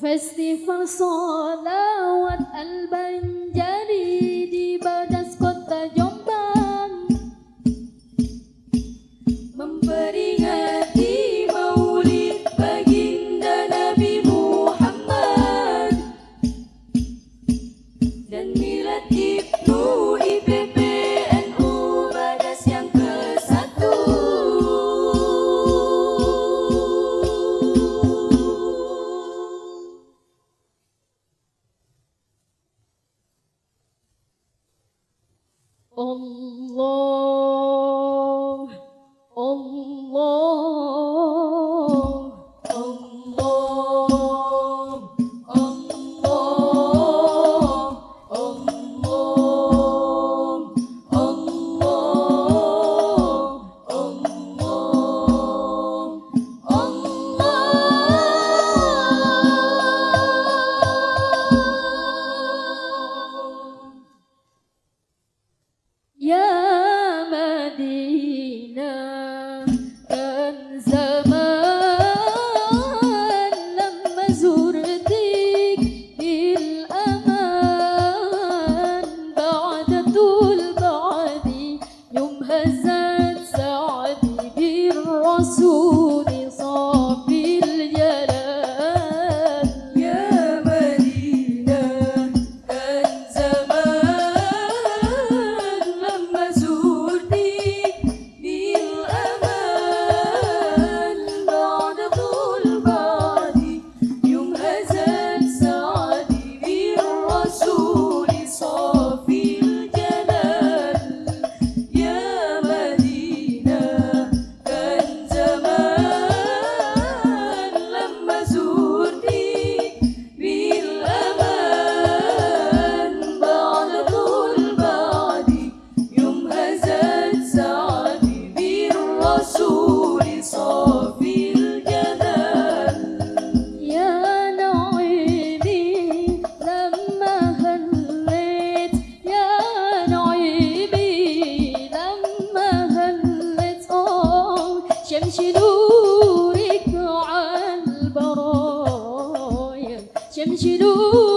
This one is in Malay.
Festival solawat al-Banjari di badas kota Jombang memperingati Maulid baginda Nabi Muhammad dan miladi. tesouro 坚持路。